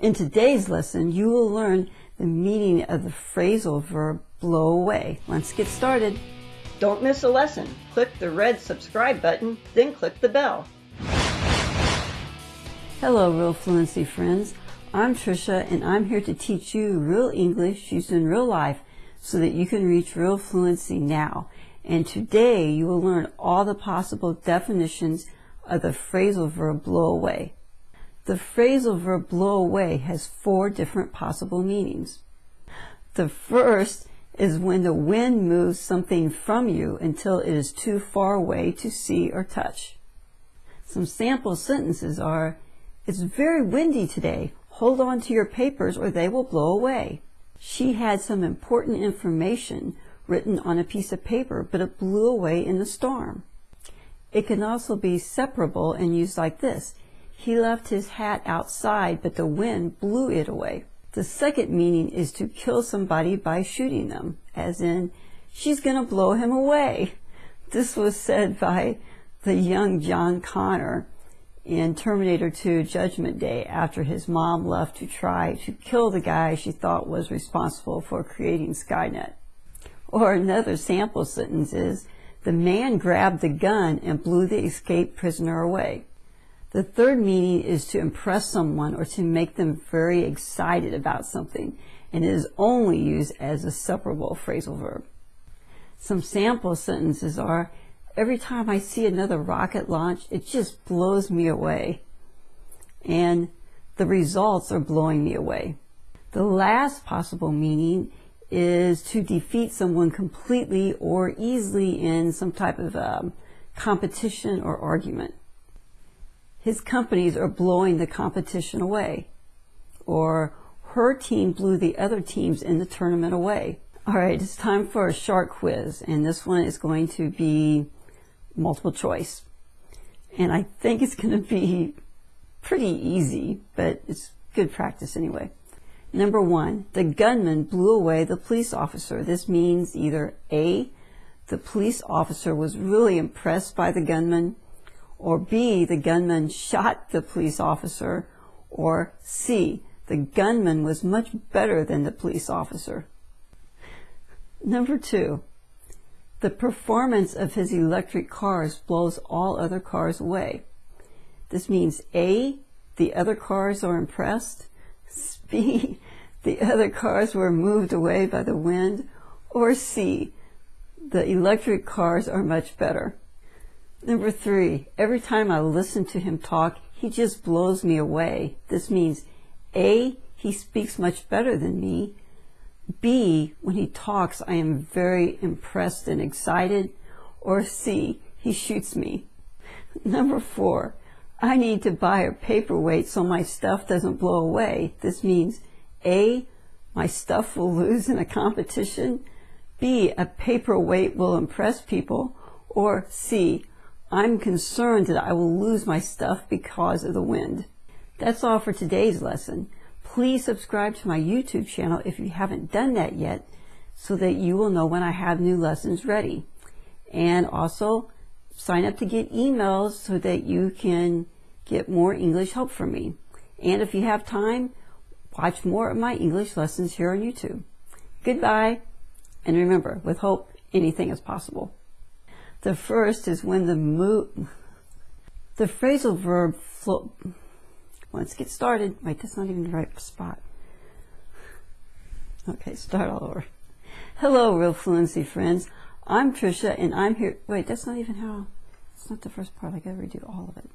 In today's lesson, you will learn the meaning of the phrasal verb blow away. Let's get started. Don't miss a lesson. Click the red subscribe button, then click the bell. Hello, Real Fluency friends. I'm Trisha, and I'm here to teach you real English used in real life so that you can reach real fluency now. And today you will learn all the possible definitions of the phrasal verb blow away. The phrasal verb blow away has four different possible meanings. The first is when the wind moves something from you until it is too far away to see or touch. Some sample sentences are, it's very windy today. Hold on to your papers or they will blow away. She had some important information written on a piece of paper, but it blew away in the storm. It can also be separable and used like this. He left his hat outside, but the wind blew it away. The second meaning is to kill somebody by shooting them, as in, she's going to blow him away. This was said by the young John Connor in Terminator 2 Judgment Day after his mom left to try to kill the guy she thought was responsible for creating Skynet. Or another sample sentence is, the man grabbed the gun and blew the escaped prisoner away. The third meaning is to impress someone or to make them very excited about something, and it is only used as a separable phrasal verb. Some sample sentences are, every time I see another rocket launch, it just blows me away. And the results are blowing me away. The last possible meaning is to defeat someone completely or easily in some type of um, competition or argument. His companies are blowing the competition away. Or her team blew the other teams in the tournament away. All right, it's time for a short quiz, and this one is going to be multiple choice. And I think it's going to be pretty easy, but it's good practice anyway. Number one, the gunman blew away the police officer. This means either A, the police officer was really impressed by the gunman, or B, the gunman shot the police officer, or C, the gunman was much better than the police officer. Number two, the performance of his electric cars blows all other cars away. This means A, the other cars are impressed, B, the other cars were moved away by the wind, or C, the electric cars are much better. Number three, every time I listen to him talk, he just blows me away. This means A, he speaks much better than me. B, when he talks, I am very impressed and excited. Or C, he shoots me. Number four, I need to buy a paperweight so my stuff doesn't blow away. This means A, my stuff will lose in a competition. B, a paperweight will impress people. Or C, I'm concerned that I will lose my stuff because of the wind. That's all for today's lesson. Please subscribe to my YouTube channel if you haven't done that yet so that you will know when I have new lessons ready. And also sign up to get emails so that you can get more English help from me. And if you have time, watch more of my English lessons here on YouTube. Goodbye. And remember, with hope, anything is possible. The first is when the move, the phrasal verb flow. Let's get started. Wait, that's not even the right spot. Okay, start all over. Hello, Real Fluency friends. I'm Trisha, and I'm here. Wait, that's not even how. It's not the first part. I gotta redo all of it.